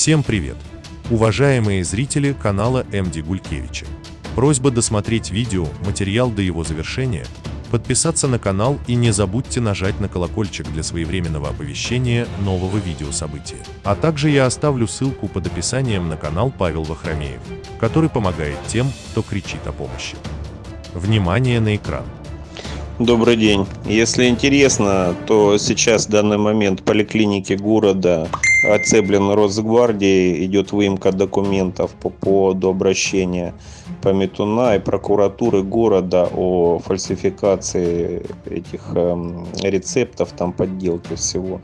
Всем привет! Уважаемые зрители канала МД Гулькевича. Просьба досмотреть видео, материал до его завершения, подписаться на канал и не забудьте нажать на колокольчик для своевременного оповещения нового видеособытия. А также я оставлю ссылку под описанием на канал Павел Вахромеев, который помогает тем, кто кричит о помощи. Внимание на экран. Добрый день. Если интересно, то сейчас в данный момент в поликлинике города оцеплен Росгвардией, идет выемка документов по поводу обращения Пометуна и прокуратуры города о фальсификации этих э, рецептов, там подделки всего.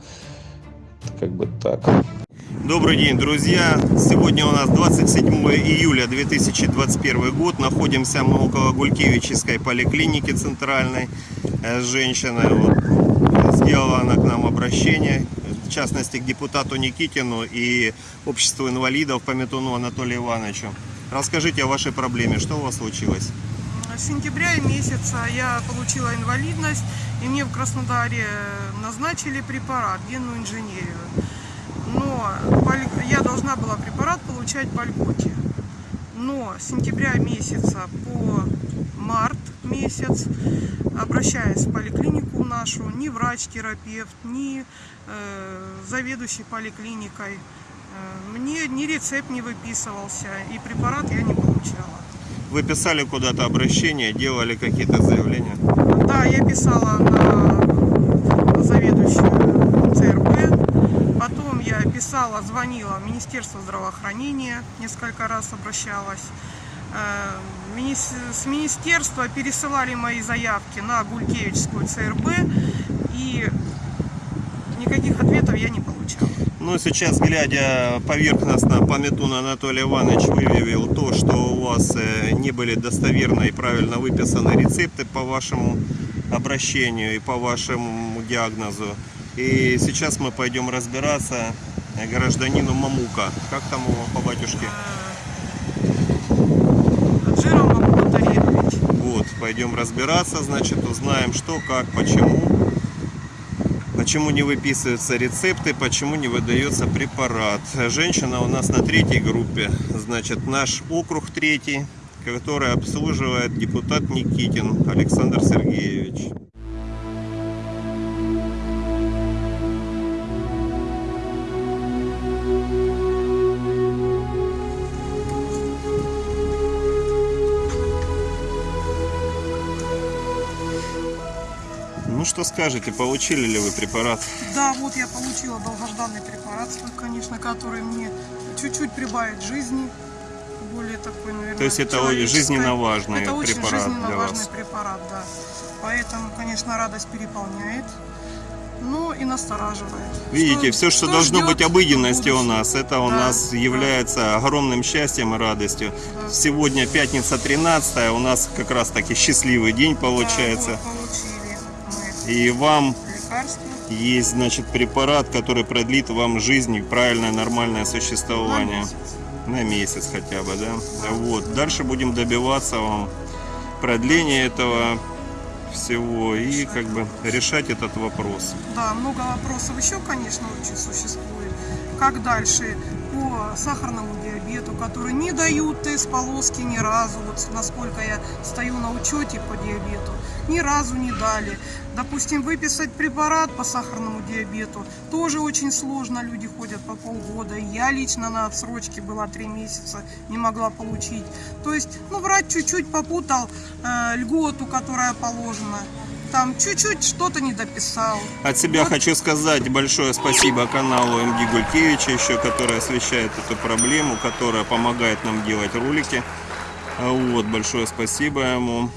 Как бы так. Добрый день, друзья! Сегодня у нас 27 июля 2021 год. Находимся мы около Гулькевичской поликлиники центральной. Э, женщина вот, сделала она к нам обращение, в частности к депутату Никитину и обществу инвалидов по Метуну Анатолию Ивановичу. Расскажите о вашей проблеме, что у вас случилось? С сентября месяца я получила инвалидность, и мне в Краснодаре назначили препарат, генную инженерию. Но я должна была препарат получать по льготе. Но с сентября месяца по месяц, обращаясь в поликлинику нашу, ни врач-терапевт, ни э, заведующий поликлиникой, э, мне ни рецепт не выписывался, и препарат я не получала. Вы писали куда-то обращение, делали какие-то заявления? Да, я писала на заведующую ЦРБ, потом я писала, звонила в Министерство здравоохранения, несколько раз обращалась. Э, с министерства пересылали мои заявки на Гулькевичскую ЦРБ, и никаких ответов я не получала. Ну, сейчас, глядя поверхностно, Пометун Анатолий Иванович выявил то, что у вас э, не были достоверно и правильно выписаны рецепты по вашему обращению и по вашему диагнозу. И сейчас мы пойдем разбираться гражданину Мамука. Как там его по батюшке? Вот, пойдем разбираться, значит, узнаем, что, как, почему. Почему не выписываются рецепты, почему не выдается препарат. Женщина у нас на третьей группе, значит, наш округ третий, который обслуживает депутат Никитин Александр Сергеевич. Ну что скажете, получили ли вы препарат? Да, вот я получила долгожданный препарат, конечно, который мне чуть-чуть прибавит жизни. Более такой, наверное, То есть это жизненно важный это очень препарат жизненно для важный вас. препарат, да. Поэтому, конечно, радость переполняет. Ну и настораживает. Видите, что, все, что, должно ждет быть обыденностью у нас, это у Да, нас да. является огромным счастьем и радостью. Да. Сегодня пятница 13 у нас как раз таки счастливый день получается. Да, вот, получили мы И вам лекарство. есть, значит, препарат, который продлит вам жизнь и правильное нормальное на существование. месяц. На месяц хотя бы, да? Вот. Дальше будем добиваться вам продления этого всего и как бы решать этот вопрос. Да, много вопросов еще, конечно, очень существует. Как дальше сахарному диабету, который не дают тест полоски ни разу, вот насколько я стою на учете по диабету, ни разу не дали. Допустим, выписать препарат по сахарному диабету тоже очень сложно, люди ходят по полгода. Я лично на отсрочке была три месяца, не могла получить. То есть, ну, врач чуть-чуть попутал э, льготу, которая положена. Там чуть-чуть что-то не дописал. От себя Вот. хочу сказать большое спасибо каналу МД Гулькевича еще, который освещает эту проблему, которая помогает нам делать ролики. А Вот, большое спасибо ему.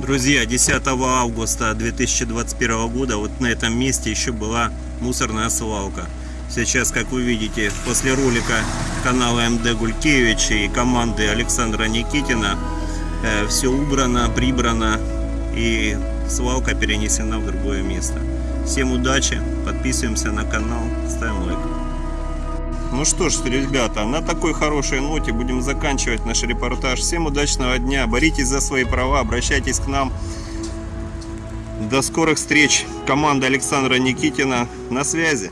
Друзья, 10 августа 2021 года вот на этом месте еще была мусорная свалка. Сейчас, как вы видите, после ролика канала МД Гулькевич и команды Александра Никитина все убрано, прибрано и свалка перенесена в другое место. Всем удачи, подписываемся на канал, ставим лайк. Ну что ж, ребята, на такой хорошей ноте будем заканчивать наш репортаж. Всем удачного дня, боритесь за свои права, обращайтесь к нам. До скорых встреч. Команда Александра Никитина на связи.